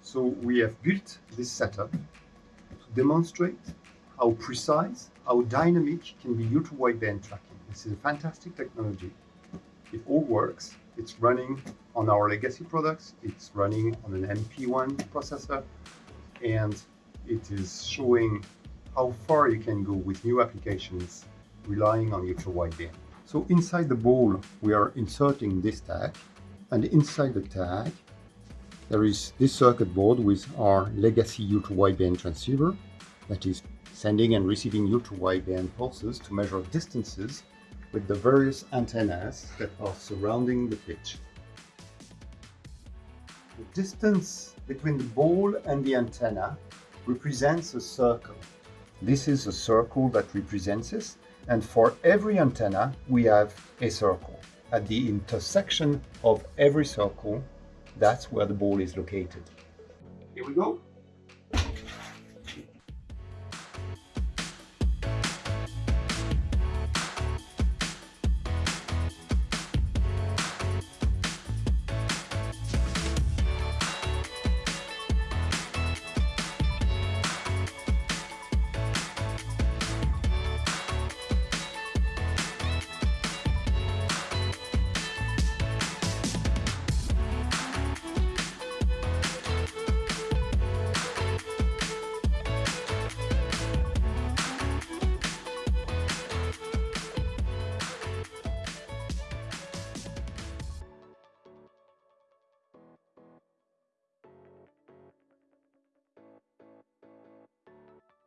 So we have built this setup to demonstrate how precise, how dynamic can be ultra-wideband tracking. This is a fantastic technology. It all works. It's running on our legacy products. It's running on an MP1 processor. And it is showing how far you can go with new applications relying on ultra-wideband. So inside the ball, we are inserting this tag. And inside the tag, there is this circuit board with our legacy ultra-wideband transceiver that is sending and receiving ultra-wideband pulses to measure distances with the various antennas that are surrounding the pitch. The distance between the ball and the antenna represents a circle. This is a circle that represents this, and for every antenna we have a circle. At the intersection of every circle that's where the ball is located. Here we go.